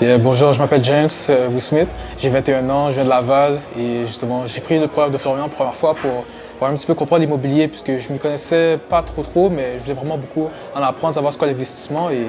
bonjour, je m'appelle James euh, Smith, j'ai 21 ans, je viens de Laval et justement j'ai pris le programme de Florian la première fois pour, pour un petit peu comprendre l'immobilier puisque je m'y connaissais pas trop trop mais je voulais vraiment beaucoup en apprendre, savoir ce qu'est l'investissement et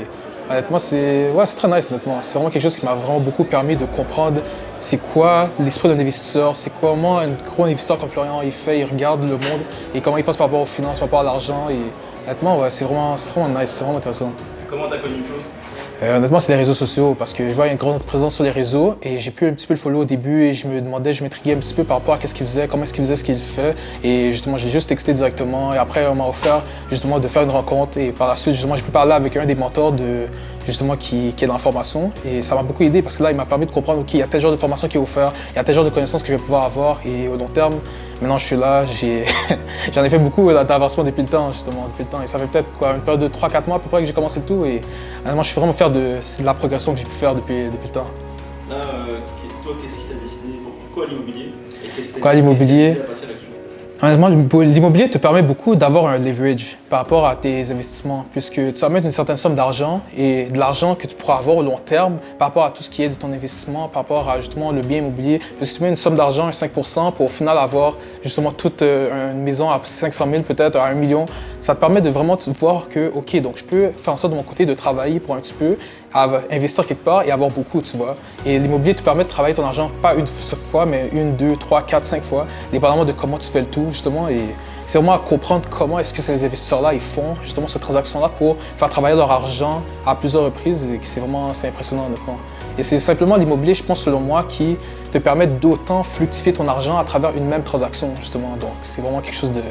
honnêtement c'est ouais, très nice honnêtement. C'est vraiment quelque chose qui m'a vraiment beaucoup permis de comprendre c'est quoi l'esprit d'un investisseur, c'est comment un gros investisseur comme Florian il fait, il regarde le monde et comment il passe par rapport aux finances, par rapport à l'argent et honnêtement ouais, c'est vraiment, vraiment nice, c'est vraiment intéressant. Comment t'as connu Flo? Euh, honnêtement, c'est les réseaux sociaux parce que je vois une grande présence sur les réseaux et j'ai pu un petit peu le follow au début et je me demandais, je m'intriguais un petit peu par rapport à ce qu'il faisait, comment est-ce qu'il faisait ce qu'il fait et justement, j'ai juste texté directement et après, on m'a offert justement de faire une rencontre et par la suite, justement, j'ai pu parler avec un des mentors de, justement qui, est dans la formation et ça m'a beaucoup aidé parce que là, il m'a permis de comprendre, OK, il y a tel genre de formation qui est offert, il y a tel genre de connaissances que je vais pouvoir avoir et au long terme, maintenant je suis là, j'en ai, fait beaucoup d'avancement depuis le temps, justement, depuis le temps et ça fait peut-être quoi, une période de 3-4 mois à peu près que j'ai commencé le tout et honnêtement, je suis vraiment fier de, la progression que j'ai pu faire depuis, depuis le temps. Là, euh, toi, qu'est-ce qui t'a décidé Pourquoi l'immobilier? Pourquoi l'immobilier? Honnêtement, l'immobilier te permet beaucoup d'avoir un leverage par rapport à tes investissements, puisque tu vas mettre une certaine somme d'argent et de l'argent que tu pourras avoir au long terme par rapport à tout ce qui est de ton investissement, par rapport à justement le bien immobilier. Parce que tu mets une somme d'argent à 5 pour au final avoir justement toute euh, une maison à 500 000 peut-être, à 1 million, ça te permet de vraiment voir que, OK, donc je peux faire en sorte de mon côté de travailler pour un petit peu, investir quelque part et avoir beaucoup, tu vois. Et l'immobilier te permet de travailler ton argent pas une fois, mais une, deux, trois, quatre, cinq fois, dépendamment de comment tu fais le tout, justement. Et c'est vraiment à comprendre comment est-ce que ces investisseurs-là, ils font justement cette transaction-là pour faire travailler leur argent à plusieurs reprises et c'est vraiment, impressionnant, honnêtement. Et c'est simplement l'immobilier, je pense, selon moi, qui te permet d'autant fructifier ton argent à travers une même transaction, justement. Donc, c'est vraiment quelque chose de,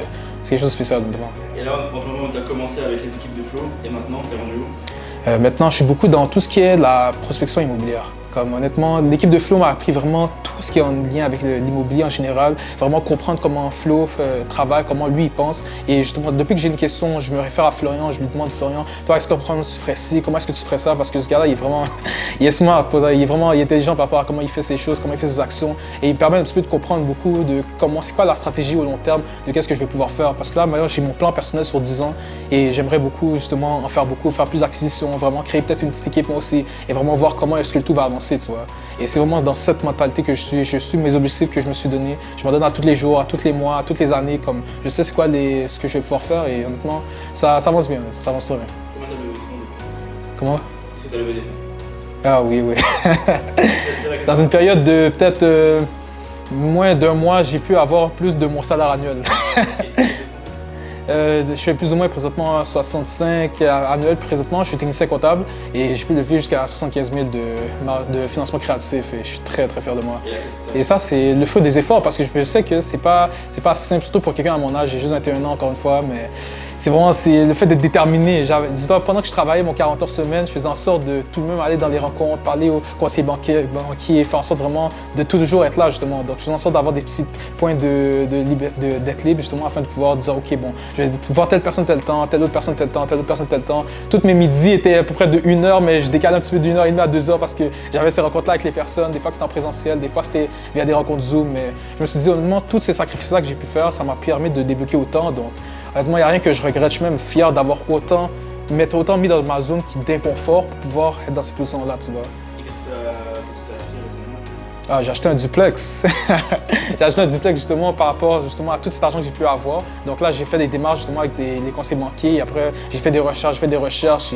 quelque chose de spécial, honnêtement. Et là, en moment, tu as commencé avec les équipes de Flow et maintenant, tu es rendu où? Euh, maintenant, je suis beaucoup dans tout ce qui est la prospection immobilière. Honnêtement, l'équipe de Flow m'a appris vraiment tout ce qui est en lien avec l'immobilier en général, vraiment comprendre comment Flo euh, travaille, comment lui il pense. Et justement, depuis que j'ai une question, je me réfère à Florian, je lui demande Florian, toi, est-ce que tu ferais ci, comment est-ce que tu ferais ça? Parce que ce gars-là, il est vraiment, il est smart, il est vraiment il est intelligent par rapport à comment il fait ses choses, comment il fait ses actions. Et il me permet un petit peu de comprendre beaucoup de comment, c'est quoi la stratégie au long terme, de qu'est-ce que je vais pouvoir faire. Parce que là, j'ai mon plan personnel sur 10 ans et j'aimerais beaucoup justement en faire beaucoup, faire plus d'acquisitions, vraiment créer peut-être une petite équipe moi aussi et vraiment voir comment est-ce que le tout va avancer, tu vois. Et c'est vraiment dans cette mentalité que je suis, je suis mes objectifs que je me suis donné. Je me donne à tous les jours, à tous les mois, à toutes les années, comme je sais c'est quoi les, ce que je vais pouvoir faire et honnêtement, ça, ça avance bien, ça avance très bien. Comment levé des fonds? Ah oui, oui. dans une période de peut-être euh, moins d'un mois, j'ai pu avoir plus de mon salaire annuel. Euh, je fais plus ou moins présentement 65 annuels présentement. Je suis technicien comptable et j'ai pu lever jusqu'à 75 000 de, de, financement créatif et je suis très très fier de moi. Et ça, c'est le fruit des efforts parce que je sais que c'est pas, pas simple, surtout pour quelqu'un à mon âge. J'ai juste 21 ans encore une fois, mais c'est vraiment le fait d'être déterminé. Pendant que je travaillais mon 40 heures semaine, je faisais en sorte de tout de même aller dans les rencontres, parler aux conseillers banquiers, banquiers faire en sorte vraiment de toujours être là justement. Donc je faisais en sorte d'avoir des petits points d'être de, libre justement afin de pouvoir dire ok bon, je vais voir telle personne tel temps, telle autre personne tel temps, telle autre personne tel temps. Toutes mes midis étaient à peu près de une heure, mais je décalais un petit peu d'une heure et demie à deux heures parce que j'avais ces rencontres-là avec les personnes. Des fois c'était en présentiel, des fois c'était via des rencontres Zoom. Mais je me suis dit honnêtement, tous ces sacrifices-là que j'ai pu faire, ça m'a permis de débloquer autant. Donc Honnêtement, il n'y a rien que je regrette. Je suis même fier d'avoir autant, m'être autant mis dans ma zone d'inconfort pour pouvoir être dans cette position-là, tu vois. Ah, j'ai acheté un duplex. j'ai acheté un duplex justement par rapport justement à tout cet argent que j'ai pu avoir. Donc là, j'ai fait des démarches justement avec les conseillers banquiers. Et après, j'ai fait des recherches, j'ai fait des recherches.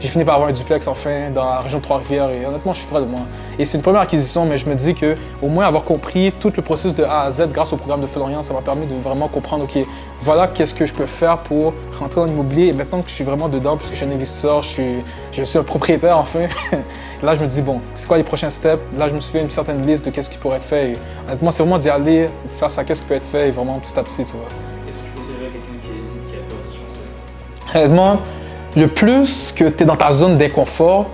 J'ai fini par avoir un duplex enfin dans la région de Trois-Rivières. Et honnêtement, je suis fier de moi. Et c'est une première acquisition, mais je me dis que au moins avoir compris tout le processus de A à Z grâce au programme de Florian, ça m'a permis de vraiment comprendre, OK, voilà qu'est-ce que je peux faire pour rentrer dans l'immobilier. Et maintenant que je suis vraiment dedans, puisque je suis un investisseur, je suis, je suis un propriétaire enfin, là, je me dis, bon, c'est quoi les prochains steps? Là, je me suis fait une certaine liste de qu'est-ce qui pourrait être fait. Et, honnêtement, c'est vraiment d'y aller face à qu'est-ce qui peut être fait et vraiment petit à petit, tu vois. Est-ce que tu conseillerais à quelqu'un qui hésite, qui a peur de se lancer? Honnêtement, le plus que tu es dans ta zone d'inconfort,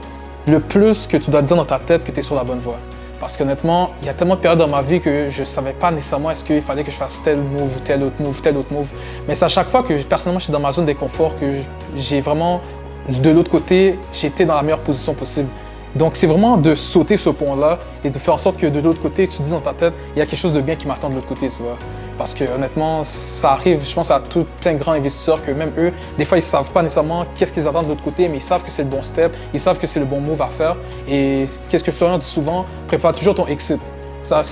le plus que tu dois dire dans ta tête que tu es sur la bonne voie. Parce qu'honnêtement, il y a tellement de périodes dans ma vie que je ne savais pas nécessairement est-ce qu'il fallait que je fasse tel move tel autre move, tel autre move. Mais c'est à chaque fois que personnellement je suis dans ma zone d'inconfort que j'ai vraiment, de l'autre côté, j'étais dans la meilleure position possible. Donc, c'est vraiment de sauter ce pont-là et de faire en sorte que de l'autre côté, tu te dis dans ta tête, il y a quelque chose de bien qui m'attend de l'autre côté, tu vois. Parce que honnêtement, ça arrive, je pense à tout plein de grands investisseurs que même eux, des fois, ils savent pas nécessairement qu'est-ce qu'ils attendent de l'autre côté, mais ils savent que c'est le bon step, ils savent que c'est le bon move à faire. Et qu'est-ce que Florian dit souvent, prépare toujours ton exit. Ça,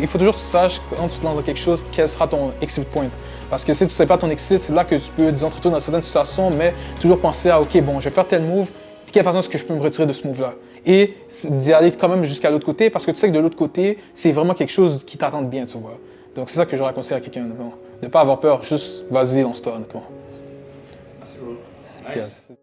il faut toujours que tu saches quand tu te lances dans quelque chose, quel sera ton exit point. Parce que si tu ne sais pas ton exit, c'est là que tu peux, disons, te retrouver dans certaines situations, mais toujours penser à, OK, bon, je vais faire tel move, quelle façon est-ce que je peux me retirer de ce move-là? Et d'y aller quand même jusqu'à l'autre côté, parce que tu sais que de l'autre côté, c'est vraiment quelque chose qui t'attend bien, tu vois. Donc c'est ça que je conseiller à quelqu'un, de ne pas avoir peur, juste vas-y, lance-toi, honnêtement. Merci, bro. Nice. Yeah.